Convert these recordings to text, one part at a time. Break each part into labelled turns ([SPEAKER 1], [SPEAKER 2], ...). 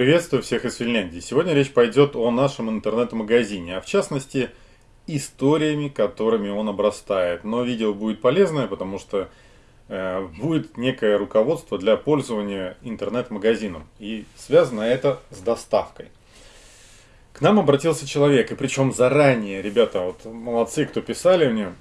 [SPEAKER 1] Приветствую всех из Финляндии. Сегодня речь пойдет о нашем интернет-магазине, а в частности историями, которыми он обрастает. Но видео будет полезное, потому что э, будет некое руководство для пользования интернет-магазином. И связано это с доставкой. К нам обратился человек, и причем заранее, ребята, вот молодцы, кто писали мне,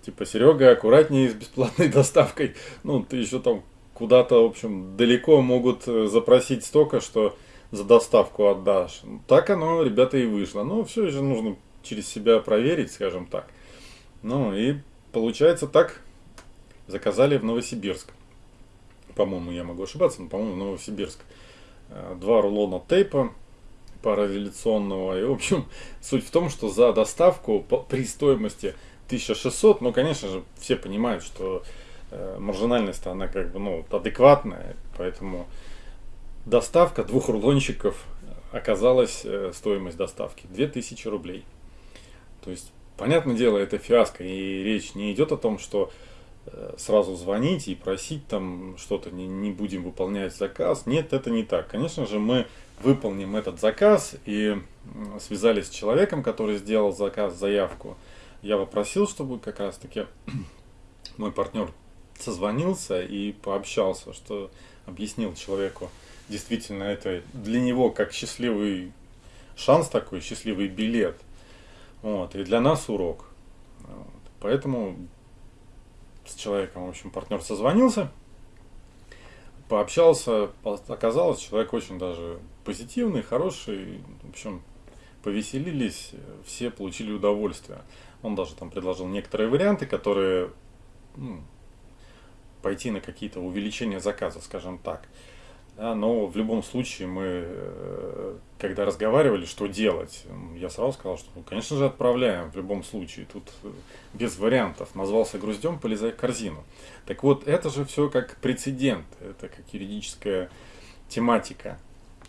[SPEAKER 1] типа, Серега, аккуратнее с бесплатной доставкой. Ну, ты еще там куда-то, в общем, далеко могут э, запросить столько, что за доставку отдашь. Так оно, ребята, и вышло. Но все же нужно через себя проверить, скажем так. Ну и получается так, заказали в Новосибирск. По-моему, я могу ошибаться, но, по-моему, в Новосибирск. Э, два рулона тейпа параллеляционного. И, в общем, суть в том, что за доставку при стоимости 1600, ну, конечно же, все понимают, что Э, маржинальность она как бы ну, адекватная, поэтому доставка двух рулончиков оказалась э, стоимость доставки 2000 рублей. То есть, понятное дело, это фиаско, и речь не идет о том, что э, сразу звонить и просить там что-то, не, не будем выполнять заказ. Нет, это не так. Конечно же, мы выполним этот заказ и связались с человеком, который сделал заказ, заявку. Я попросил, чтобы как раз таки мой партнер созвонился и пообщался, что объяснил человеку, действительно это для него как счастливый шанс такой, счастливый билет. Вот, и для нас урок. Вот. Поэтому с человеком, в общем, партнер созвонился, пообщался, оказалось, человек очень даже позитивный, хороший, в общем, повеселились, все получили удовольствие. Он даже там предложил некоторые варианты, которые ну, пойти на какие-то увеличения заказа, скажем так. Да, но в любом случае мы, э, когда разговаривали, что делать, я сразу сказал, что, ну, конечно же, отправляем в любом случае. Тут э, без вариантов. Назвался груздем, полезай в корзину. Так вот, это же все как прецедент, это как юридическая тематика.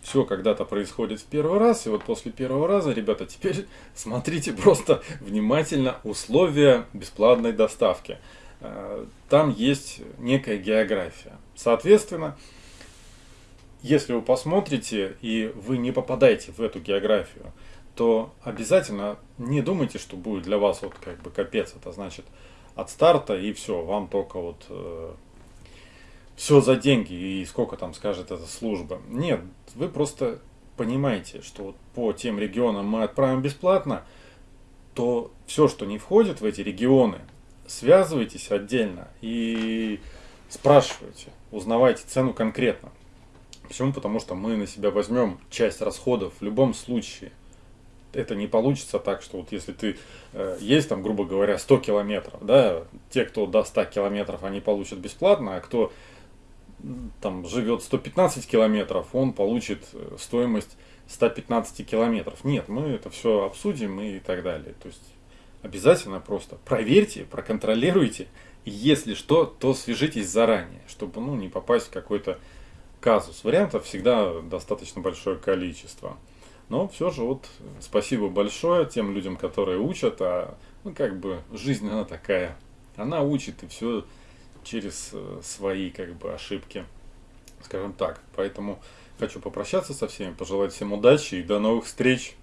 [SPEAKER 1] Все когда-то происходит в первый раз, и вот после первого раза, ребята, теперь смотрите просто внимательно условия бесплатной доставки. Э, там есть некая география. Соответственно, если вы посмотрите и вы не попадаете в эту географию, то обязательно не думайте, что будет для вас вот как бы капец. Это значит от старта и все, вам только вот э, все за деньги и сколько там скажет эта служба. Нет, вы просто понимаете, что вот по тем регионам мы отправим бесплатно, то все, что не входит в эти регионы, связывайтесь отдельно и спрашивайте, узнавайте цену конкретно. Почему? Потому что мы на себя возьмем часть расходов в любом случае. Это не получится так, что вот если ты э, есть там, грубо говоря, 100 километров, да, те, кто до 100 километров, они получат бесплатно, а кто там живет 115 километров, он получит э, стоимость 115 километров. Нет, мы это все обсудим и так далее. То есть обязательно просто проверьте, проконтролируйте. И если что, то свяжитесь заранее, чтобы ну, не попасть в какой-то казус. Вариантов всегда достаточно большое количество. Но все же вот спасибо большое тем людям, которые учат, а ну как бы жизнь она такая. Она учит и все через э, свои как бы ошибки, скажем так. Поэтому хочу попрощаться со всеми, пожелать всем удачи и до новых встреч.